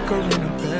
fuck her in a bed